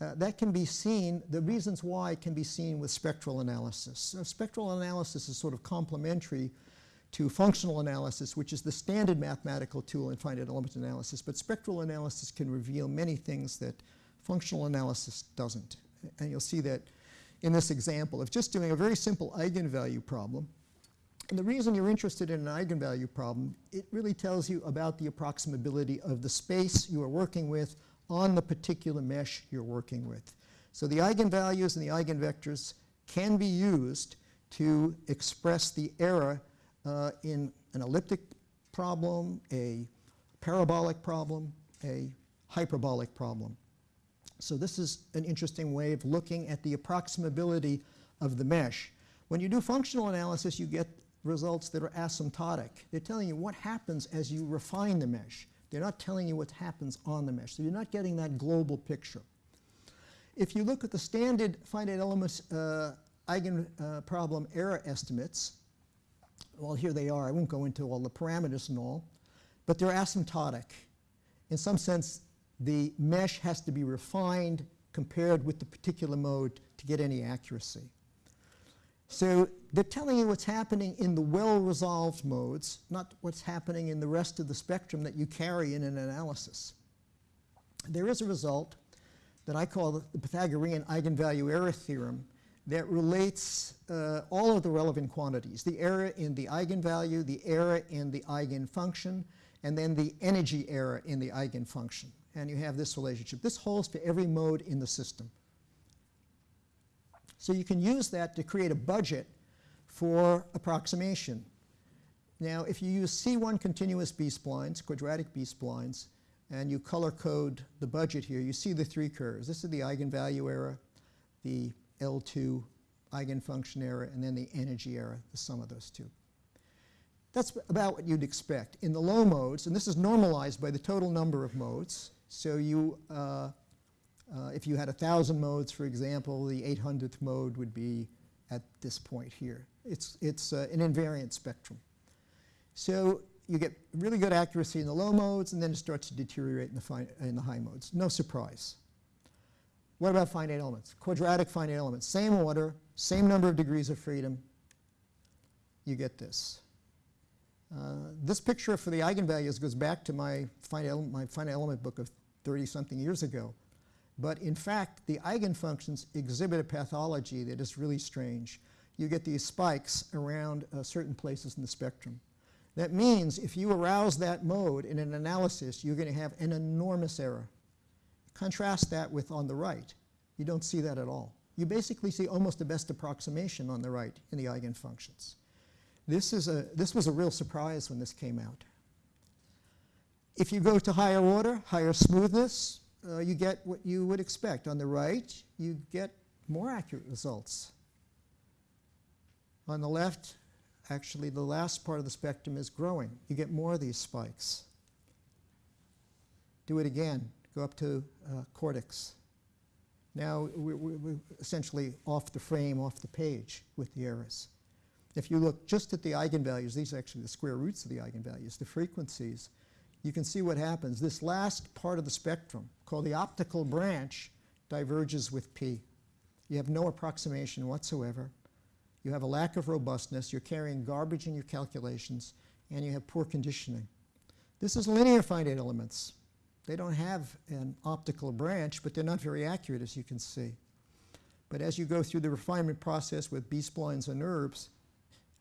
uh, that can be seen, the reasons why can be seen with spectral analysis. So spectral analysis is sort of complementary to functional analysis, which is the standard mathematical tool in finite element analysis. But spectral analysis can reveal many things that functional analysis doesn't. And you'll see that in this example of just doing a very simple eigenvalue problem. And the reason you're interested in an eigenvalue problem, it really tells you about the approximability of the space you are working with on the particular mesh you're working with. So the eigenvalues and the eigenvectors can be used to express the error uh, in an elliptic problem, a parabolic problem, a hyperbolic problem. So this is an interesting way of looking at the approximability of the mesh. When you do functional analysis, you get results that are asymptotic. They're telling you what happens as you refine the mesh. They're not telling you what happens on the mesh. So you're not getting that global picture. If you look at the standard finite elements uh, eigen uh, problem error estimates, well, here they are. I won't go into all the parameters and all, but they're asymptotic. In some sense, the mesh has to be refined compared with the particular mode to get any accuracy. So they're telling you what's happening in the well-resolved modes, not what's happening in the rest of the spectrum that you carry in an analysis. There is a result that I call the Pythagorean eigenvalue error theorem that relates uh, all of the relevant quantities, the error in the eigenvalue, the error in the eigenfunction, and then the energy error in the eigenfunction and you have this relationship. This holds for every mode in the system. So you can use that to create a budget for approximation. Now, if you use C1 continuous B-splines, quadratic B-splines, and you color code the budget here, you see the three curves. This is the eigenvalue error, the L2 eigenfunction error, and then the energy error, the sum of those two. That's about what you'd expect. In the low modes, and this is normalized by the total number of modes, so you, uh, uh, if you had a thousand modes, for example, the 800th mode would be at this point here. It's, it's uh, an invariant spectrum. So you get really good accuracy in the low modes, and then it starts to deteriorate in the, in the high modes. No surprise. What about finite elements? Quadratic finite elements. Same order, same number of degrees of freedom. You get this. Uh, this picture for the eigenvalues goes back to my finite, my finite element book of 30-something years ago. But in fact, the eigenfunctions exhibit a pathology that is really strange. You get these spikes around uh, certain places in the spectrum. That means if you arouse that mode in an analysis, you're going to have an enormous error. Contrast that with on the right. You don't see that at all. You basically see almost the best approximation on the right in the eigenfunctions. This, is a, this was a real surprise when this came out. If you go to higher order, higher smoothness, uh, you get what you would expect. On the right, you get more accurate results. On the left, actually the last part of the spectrum is growing. You get more of these spikes. Do it again. Go up to uh, quartics. Now we're, we're, essentially off the frame, off the page with the errors. If you look just at the eigenvalues, these are actually the square roots of the eigenvalues, the frequencies, you can see what happens. This last part of the spectrum, called the optical branch, diverges with P. You have no approximation whatsoever. You have a lack of robustness. You're carrying garbage in your calculations, and you have poor conditioning. This is linear finite elements. They don't have an optical branch, but they're not very accurate, as you can see. But as you go through the refinement process with B-splines and NURBS,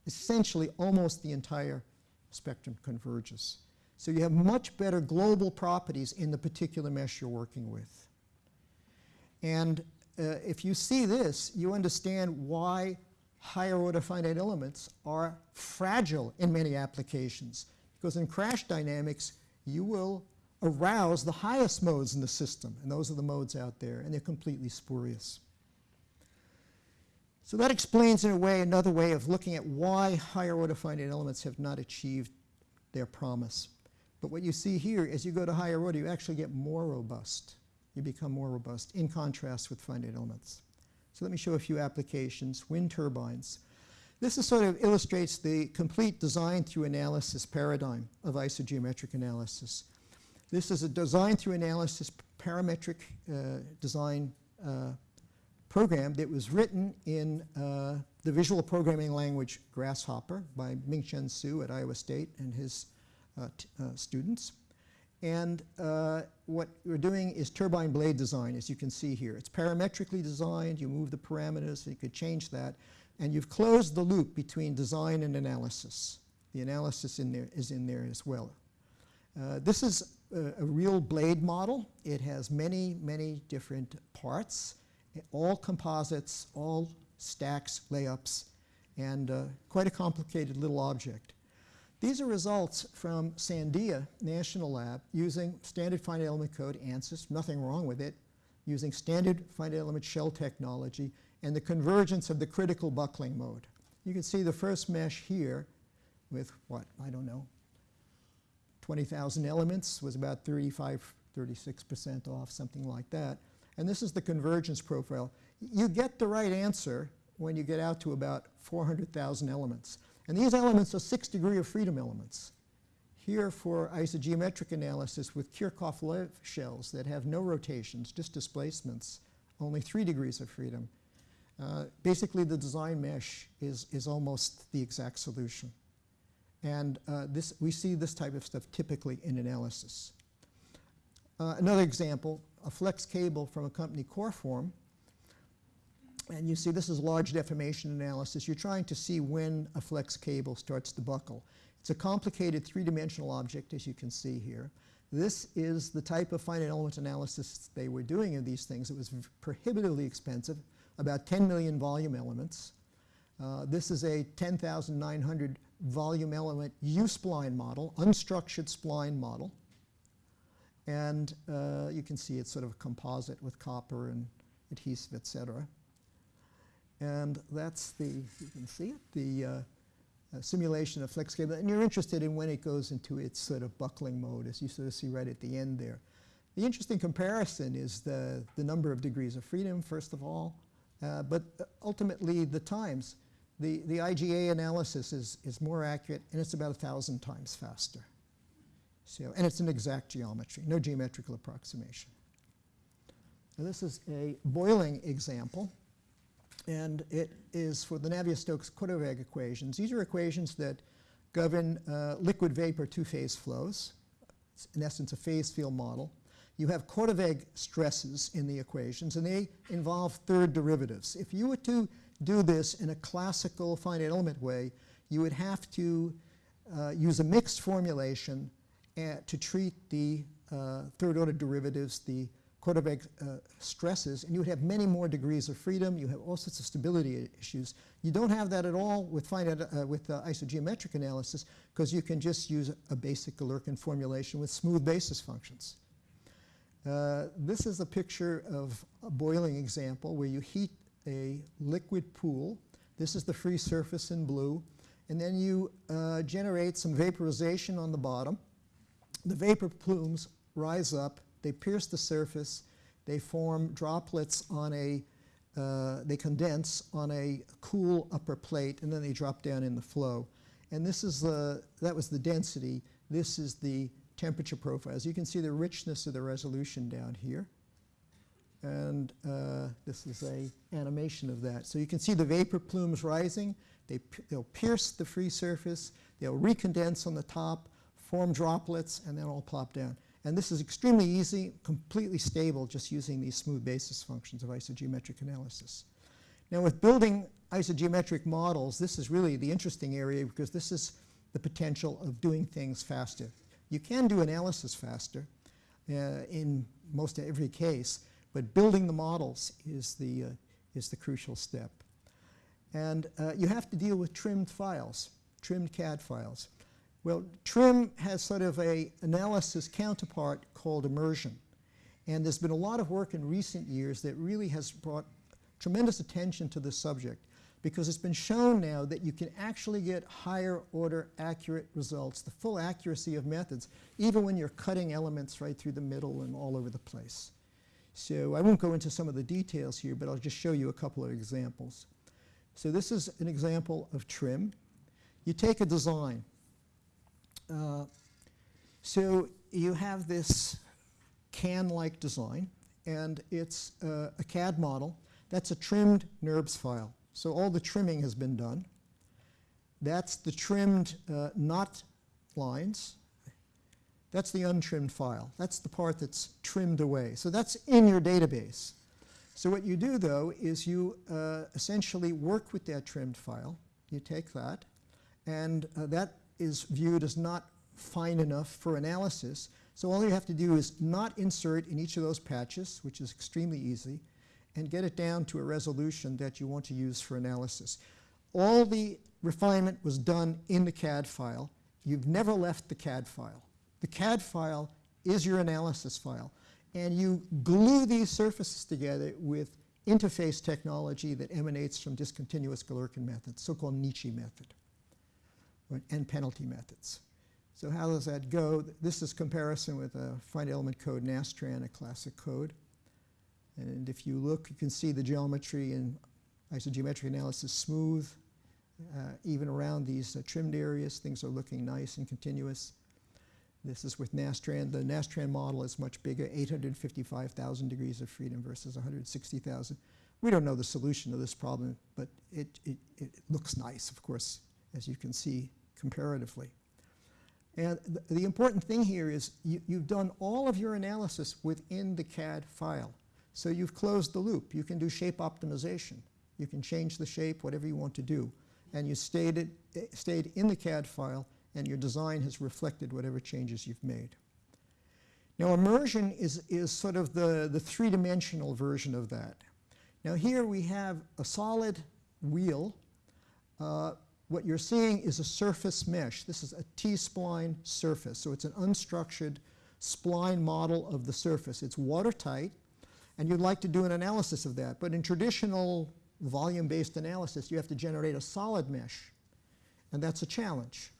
essentially almost the entire spectrum converges. So you have much better global properties in the particular mesh you're working with. And uh, if you see this, you understand why higher order finite elements are fragile in many applications. Because in crash dynamics, you will arouse the highest modes in the system, and those are the modes out there, and they're completely spurious. So that explains, in a way, another way of looking at why higher order finite elements have not achieved their promise. But what you see here, as you go to higher order, you actually get more robust. You become more robust, in contrast with finite elements. So let me show a few applications. Wind turbines. This is sort of illustrates the complete design through analysis paradigm of isogeometric analysis. This is a design through analysis parametric uh, design uh, program that was written in uh, the visual programming language Grasshopper by Ming-Chen Hsu at Iowa State and his uh, uh, students. And uh, what we're doing is turbine blade design, as you can see here. It's parametrically designed. You move the parameters, you could change that. And you've closed the loop between design and analysis. The analysis in there is in there as well. Uh, this is a, a, real blade model. It has many, many different parts, all composites, all stacks, layups, and uh, quite a complicated little object. These are results from Sandia National Lab using standard finite element code, ANSYS, nothing wrong with it, using standard finite element shell technology, and the convergence of the critical buckling mode. You can see the first mesh here with what, I don't know, 20,000 elements was about 35, 36% off, something like that. And this is the convergence profile. You get the right answer when you get out to about 400,000 elements. And these elements are six degree of freedom elements. Here for isogeometric analysis with Kirchhoff-Love shells that have no rotations, just displacements, only three degrees of freedom. Uh, basically the design mesh is, is almost the exact solution. And uh, this, we see this type of stuff typically in analysis. Uh, another example, a flex cable from a company Coreform and you see this is large deformation analysis. You're trying to see when a flex cable starts to buckle. It's a complicated three-dimensional object, as you can see here. This is the type of finite element analysis they were doing of these things. It was prohibitively expensive, about 10 million volume elements. Uh, this is a 10,900 volume element U-spline model, unstructured spline model. And uh, you can see it's sort of a composite with copper and adhesive, et cetera. And that's the, you can see it, the uh, uh, simulation of flex cable. And you're interested in when it goes into its sort of buckling mode, as you sort of see right at the end there. The interesting comparison is the, the number of degrees of freedom, first of all, uh, but ultimately the times. The, the IGA analysis is, is more accurate, and it's about a 1,000 times faster. So, and it's an exact geometry, no geometrical approximation. Now this is a boiling example and it is for the Navier-Stokes-Korteweg equations. These are equations that govern uh, liquid vapor two-phase flows. It's in essence a phase field model. You have Korteweg stresses in the equations, and they involve third derivatives. If you were to do this in a classical finite element way, you would have to uh, use a mixed formulation uh, to treat the uh, third order derivatives, the Korteweg uh, stresses, and you would have many more degrees of freedom. You have all sorts of stability issues. You don't have that at all with finite, uh, with uh, isogeometric analysis because you can just use a basic Galerkin formulation with smooth basis functions. Uh, this is a picture of a boiling example where you heat a liquid pool. This is the free surface in blue. And then you uh, generate some vaporization on the bottom. The vapor plumes rise up they pierce the surface, they form droplets on a, uh, they condense on a cool upper plate, and then they drop down in the flow. And this is the, that was the density. This is the temperature profile. As you can see the richness of the resolution down here. And uh, this is a animation of that. So you can see the vapor plumes rising. They, they'll pierce the free surface. They'll recondense on the top, form droplets, and then all plop down. And this is extremely easy, completely stable, just using these smooth basis functions of isogeometric analysis. Now with building isogeometric models, this is really the interesting area because this is the potential of doing things faster. You can do analysis faster uh, in most every case, But building the models is the, uh, is the crucial step. And uh, you have to deal with trimmed files, trimmed CAD files. Well, trim has sort of a analysis counterpart called immersion. And there's been a lot of work in recent years that really has brought tremendous attention to this subject because it's been shown now that you can actually get higher order accurate results, the full accuracy of methods, even when you're cutting elements right through the middle and all over the place. So I won't go into some of the details here, but I'll just show you a couple of examples. So this is an example of trim. You take a design. Uh, so you have this can-like design, and it's uh, a CAD model. That's a trimmed NURBS file. So all the trimming has been done. That's the trimmed uh, knot lines. That's the untrimmed file. That's the part that's trimmed away. So that's in your database. So what you do, though, is you uh, essentially work with that trimmed file. You take that, and uh, that is viewed as not fine enough for analysis. So all you have to do is not insert in each of those patches, which is extremely easy, and get it down to a resolution that you want to use for analysis. All the refinement was done in the CAD file. You've never left the CAD file. The CAD file is your analysis file. And you glue these surfaces together with interface technology that emanates from discontinuous Galerkin methods, so-called Nitsche method, right, and penalty methods. So how does that go? This is comparison with a finite element code Nastran, a classic code. And if you look, you can see the geometry and isogeometric analysis smooth. Uh, even around these uh, trimmed areas, things are looking nice and continuous. This is with Nastran. The Nastran model is much bigger, 855,000 degrees of freedom versus 160,000. We don't know the solution to this problem, but it, it, it looks nice, of course, as you can see comparatively. And th the important thing here is you, you've done all of your analysis within the CAD file. So you've closed the loop. You can do shape optimization. You can change the shape, whatever you want to do. And you stayed, it, eh, stayed in the CAD file, and your design has reflected whatever changes you've made. Now immersion is, is sort of the, the three-dimensional version of that. Now here we have a solid wheel. Uh, what you're seeing is a surface mesh. This is a T-spline surface. So it's an unstructured spline model of the surface. It's watertight and you'd like to do an analysis of that. But in traditional volume-based analysis, you have to generate a solid mesh, and that's a challenge.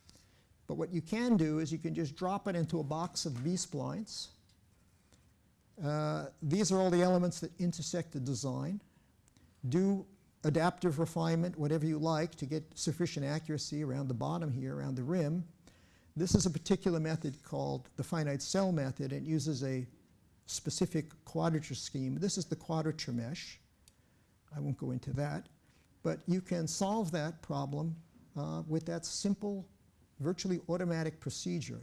But what you can do is you can just drop it into a box of B-splines. Uh, these are all the elements that intersect the design. Do adaptive refinement, whatever you like, to get sufficient accuracy around the bottom here, around the rim. This is a particular method called the finite cell method. It uses a specific quadrature scheme. This is the quadrature mesh. I won't go into that. But you can solve that problem uh, with that simple, virtually automatic procedure.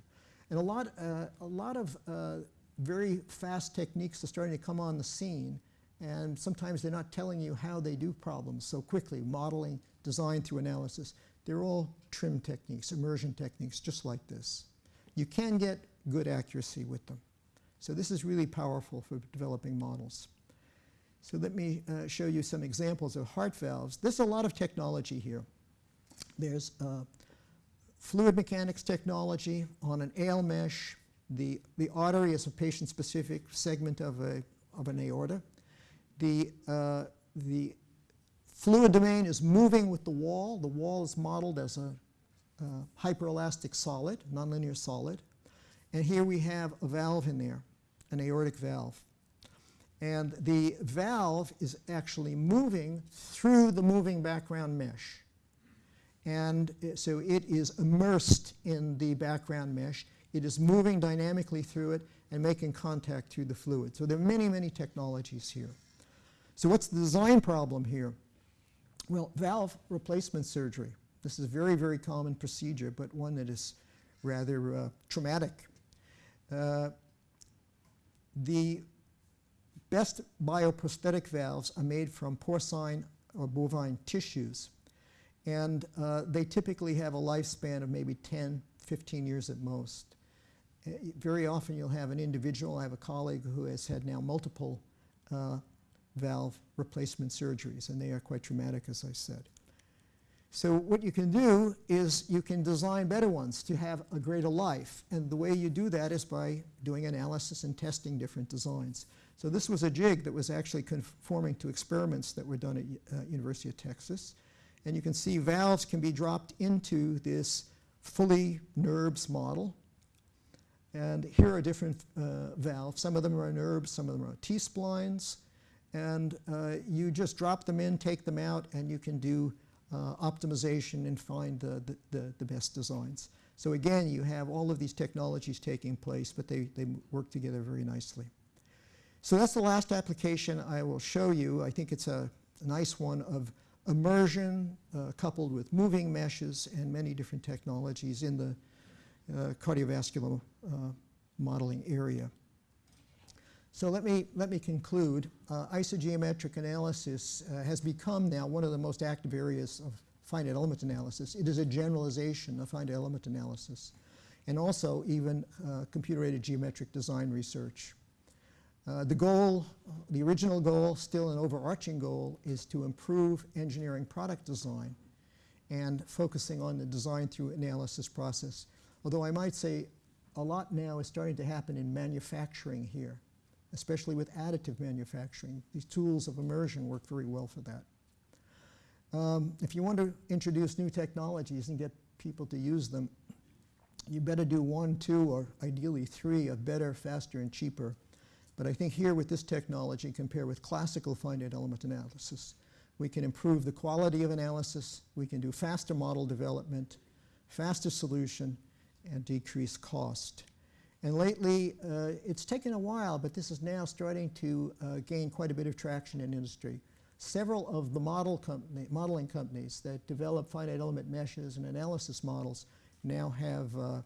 And a lot, uh, a lot of uh, very fast techniques are starting to come on the scene. And sometimes they're not telling you how they do problems so quickly, modeling, design through analysis. They're all trim techniques, immersion techniques, just like this. You can get good accuracy with them. So this is really powerful for developing models. So let me uh, show you some examples of heart valves. There's a lot of technology here. There's uh, fluid mechanics technology on an AL mesh. The, the artery is a patient-specific segment of, a, of an aorta. The, uh, the fluid domain is moving with the wall. The wall is modeled as a uh, hyperelastic solid, nonlinear solid. And here we have a valve in there an aortic valve. And the valve is actually moving through the moving background mesh. And so it is immersed in the background mesh. It is moving dynamically through it and making contact through the fluid. So there are many, many technologies here. So what's the design problem here? Well, valve replacement surgery. This is a very, very common procedure, but one that is rather uh, traumatic. Uh, the best bioprosthetic valves are made from porcine or bovine tissues. And uh, they typically have a lifespan of maybe 10, 15 years at most. Uh, very often you'll have an individual, I have a colleague who has had now multiple uh, valve replacement surgeries, and they are quite traumatic, as I said. So what you can do is you can design better ones to have a greater life. And the way you do that is by doing analysis and testing different designs. So this was a jig that was actually conforming to experiments that were done at uh, University of Texas. And you can see valves can be dropped into this fully NURBS model. And here are different uh, valves. Some of them are NURBS, some of them are T-splines. And uh, you just drop them in, take them out, and you can do uh, optimization and find the, the, the, best designs. So again, you have all of these technologies taking place, but they, they work together very nicely. So that's the last application I will show you. I think it's a, a nice one of immersion uh, coupled with moving meshes and many different technologies in the uh, cardiovascular uh, modeling area. So let me, let me conclude. Uh, isogeometric analysis uh, has become now one of the most active areas of finite element analysis. It is a generalization of finite element analysis and also even computer-aided geometric design research. Uh, the goal, the original goal, still an overarching goal, is to improve engineering product design and focusing on the design through analysis process. Although I might say a lot now is starting to happen in manufacturing here especially with additive manufacturing. These tools of immersion work very well for that. Um, if you want to introduce new technologies and get people to use them, you better do one, two, or ideally three of better, faster, and cheaper. But I think here with this technology, compared with classical finite element analysis, we can improve the quality of analysis, we can do faster model development, faster solution, and decrease cost. And lately, uh, it's taken a while, but this is now starting to uh, gain quite a bit of traction in industry. Several of the model company, modeling companies that develop finite element meshes and analysis models now have uh,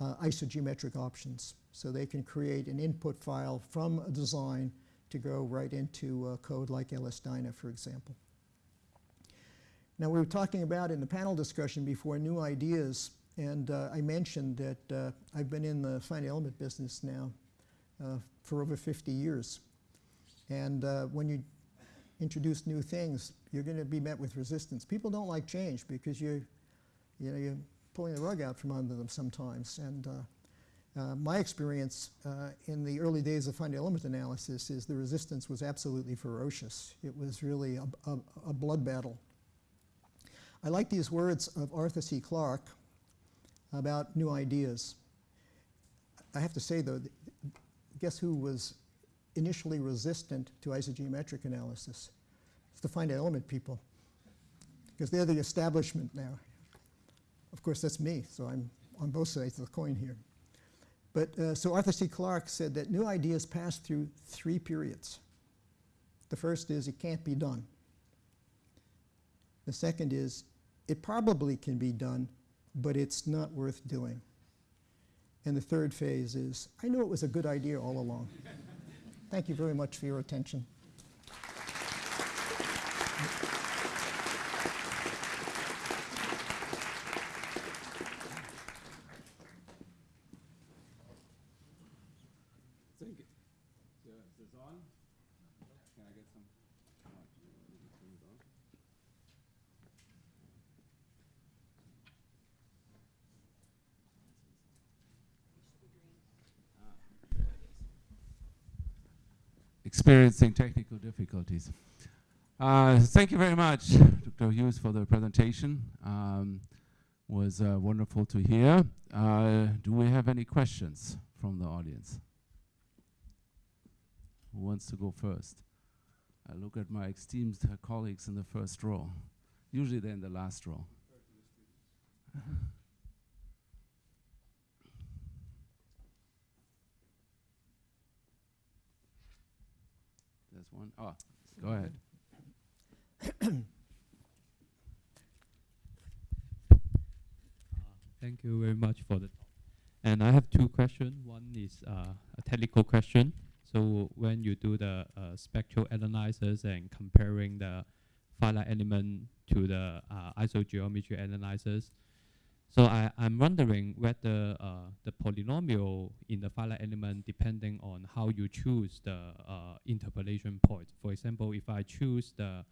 uh isogeometric options. So they can create an input file from a design to go right into uh, code like LS-DYNA, for example. Now, we were talking about in the panel discussion before new ideas and uh, I mentioned that uh, I've been in the fine element business now uh, for over 50 years. And when you introduce new things, you're going to be met with resistance. People don't like change because you're, you know, you're pulling the rug out from under them sometimes. And uh, uh, my experience in the early days of fine element analysis is the resistance was absolutely ferocious. It was really a, a, a blood battle. I like these words of Arthur C. Clarke, about new ideas. I have to say, though, guess who was initially resistant to isogeometric analysis? It's the finite element people, because they're the establishment now. Of course, that's me, so I'm on both sides of the coin here. But uh, so Arthur C. Clarke said that new ideas pass through three periods. The first is it can't be done. The second is it probably can be done, but it's not worth doing. And the third phase is, I knew it was a good idea all along. Thank you very much for your attention. Experiencing technical difficulties. Uh, thank you very much, Dr. Hughes, for the presentation. Um, was uh, wonderful to hear. Uh, do we have any questions from the audience? Who wants to go first? I look at my esteemed colleagues in the first row. Usually they're in the last row. There's one. Oh, go ahead. Thank you very much for the talk. And I have two questions. One is uh, a technical question. So when you do the uh, spectral analysis and comparing the finite element to the uh, isogeometry analysis, So I, I'm wondering whether uh, the polynomial in the finite element depending on how you choose the uh, interpolation point. For example, if I choose the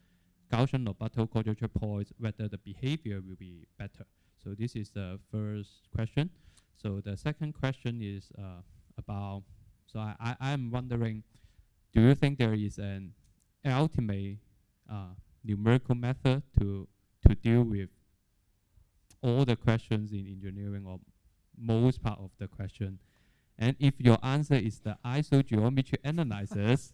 Gaussian-Lobatto quadrature point, whether the behavior will be better. So this is the first question. So the second question is uh, about, so I, I, I'm wondering, do you think there is an ultimate uh, numerical method to, to deal with all the questions in engineering or most part of the question. And if your answer is the isogeometry analysis,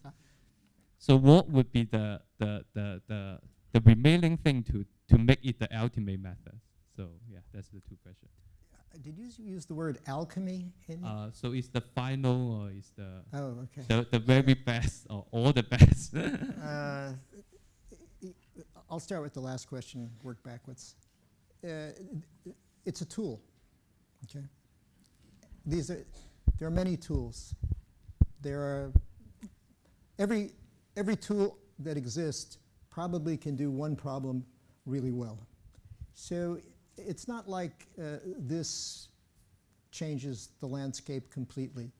so what would be the, the, the, the, the remaining thing to, to make it the ultimate method? So yeah, that's the two questions. Uh, Did you use the word alchemy in? Uh, so it's the final or is the, oh, okay. the, the very best or all the best? Uh, I'll start with the last question, work backwards. Uh, It's a tool, okay? These are, there are many tools. There are, every, every tool that exists probably can do one problem really well. So it's not like uh, this changes the landscape completely.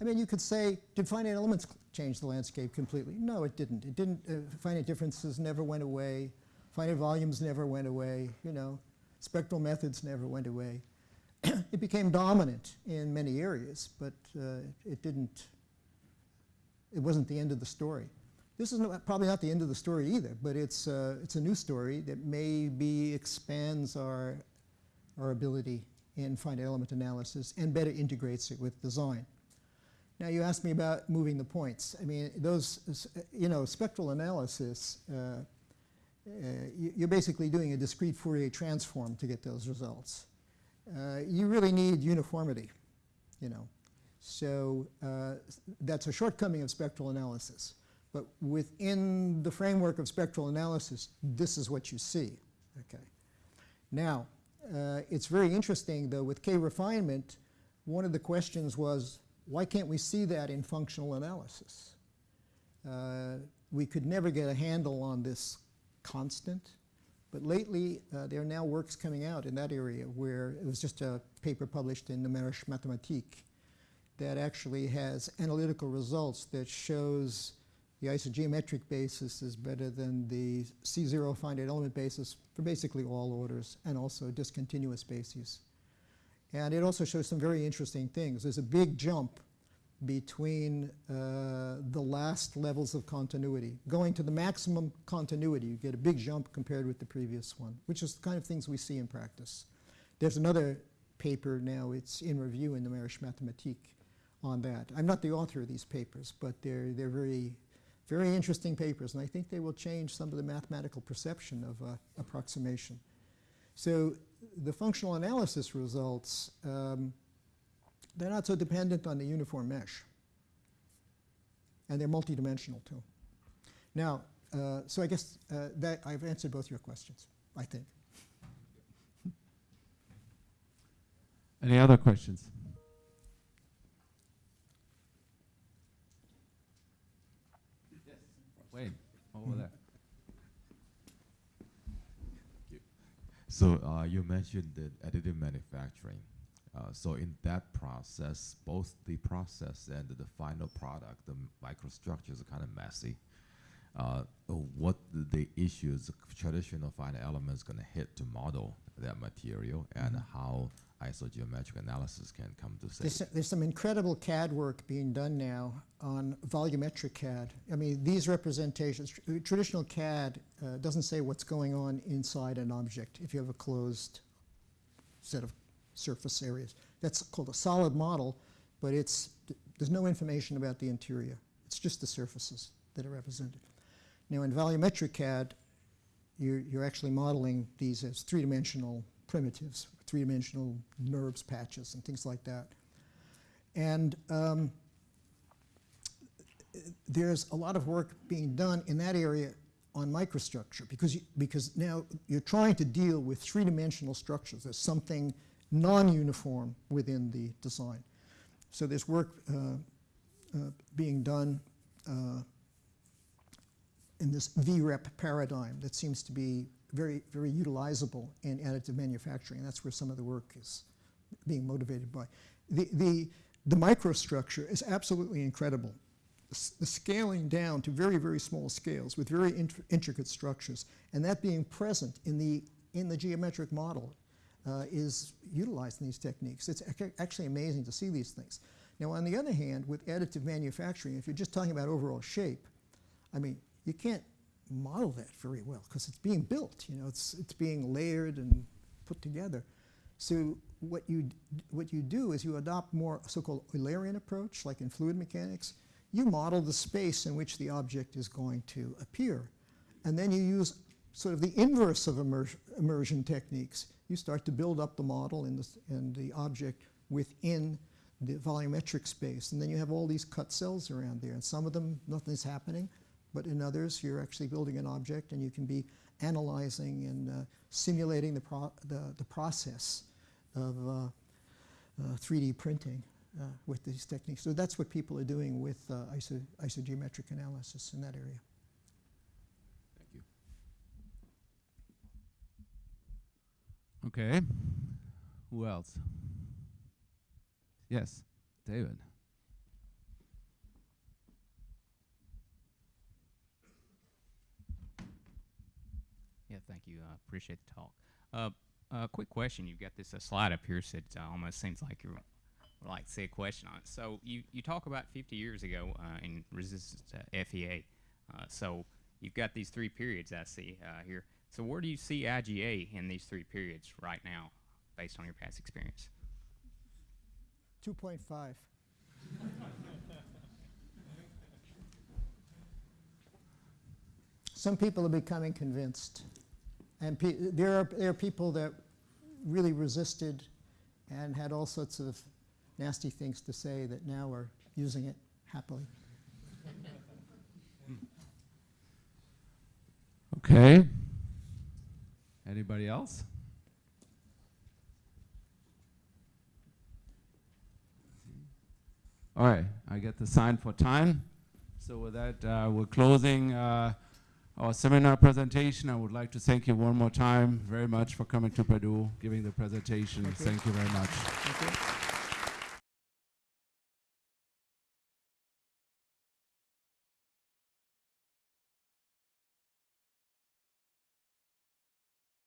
I mean, you could say, did finite elements change the landscape completely? No, it didn't. It didn't. Uh, finite differences never went away. Finite volumes never went away. You know, spectral methods never went away. it became dominant in many areas, but uh, it didn't. It wasn't the end of the story. This is no, probably not the end of the story either, but it's uh, it's a new story that maybe expands our our ability in finite element analysis and better integrates it with design. Now you asked me about moving the points. I mean, those, you know, spectral analysis, uh, you're basically doing a discrete Fourier transform to get those results. Uh, You really need uniformity, you know. So uh, that's a shortcoming of spectral analysis. But within the framework of spectral analysis, this is what you see, okay? Now, uh, it's very interesting, though, with K-refinement, one of the questions was, why can't we see that in functional analysis? Uh, we could never get a handle on this constant, but lately uh, there are now works coming out in that area where it was just a paper published in Numerische Mathematik that actually has analytical results that shows the isogeometric basis is better than the C0 finite element basis for basically all orders and also discontinuous bases. And it also shows some very interesting things. There's a big jump between uh, the last levels of continuity. Going to the maximum continuity, you get a big jump compared with the previous one, which is the kind of things we see in practice. There's another paper now, it's in review in the Numerische Mathematik on that. I'm not the author of these papers, but they're, they're very, very interesting papers, and I think they will change some of the mathematical perception of uh, approximation. So the functional analysis results, um, they're not so dependent on the uniform mesh. And they're multidimensional too. Now, uh, so I guess uh, that I've answered both your questions, I think. Any other questions? Yes. Wait, over there. So uh, you mentioned the additive manufacturing. Uh, so in that process, both the process and the final product, the microstructures are kind of messy. Uh, what the, the issues traditional finite elements going to hit to model that material, and how isogeometric analysis can come to say. There's, there's some incredible CAD work being done now on volumetric CAD. I mean, these representations, tr- traditional CAD uh, doesn't say what's going on inside an object if you have a closed set of surface areas. That's called a solid model, but it's, there's no information about the interior. It's just the surfaces that are represented. Now, in volumetric CAD, you're, you're actually modeling these as three-dimensional primitives, three-dimensional NURBS patches and things like that. And um, there's a lot of work being done in that area on microstructure because, you, because now you're trying to deal with three-dimensional structures. There's something non-uniform within the design. So there's work uh, uh, being done uh, in this VREP paradigm that seems to be very, very utilizable in additive manufacturing. That's where some of the work is being motivated by. The, the, the microstructure is absolutely incredible. The s- The scaling down to very, very small scales with very int- intricate structures, and that being present in the, in the geometric model uh, is utilized in these techniques. It's ac- actually amazing to see these things. Now, on the other hand, with additive manufacturing, if you're just talking about overall shape, I mean, you can't model that very well because it's being built. You know, it's it's being layered and put together. So what you what you do is you adopt more so-called Eulerian approach, like in fluid mechanics. You model the space in which the object is going to appear, and then you use sort of the inverse of immer- immersion techniques. You start to build up the model and the, the object within the volumetric space, and then you have all these cut cells around there, and some of them nothing's happening, but in others you're actually building an object, and you can be analyzing and uh, simulating the, the, the process of uh, uh, 3D printing uh, with these techniques. So that's what people are doing with uh, iso- isogeometric analysis in that area. Thank you. Okay. Who else? Yes, David. Yeah, thank you. Uh, appreciate the talk. Uh, uh, quick question. You've got this uh, slide up here, so it uh, almost seems like you would like to say a question on it. So you, you talk about 50 years ago uh, in resistance to FEA. Uh, so you've got these three periods I see here. So where do you see IGA in these three periods right now, based on your past experience? 2.5. Some people are becoming convinced. And pe- there, are, there are people that really resisted and had all sorts of nasty things to say that now are using it happily. Okay. Anybody else? All right, I get the sign for time. So with that, uh, we're closing uh, our seminar presentation. I would like to thank you one more time very much for coming to Purdue, giving the presentation. Thank you. Thank you very much. Thank you.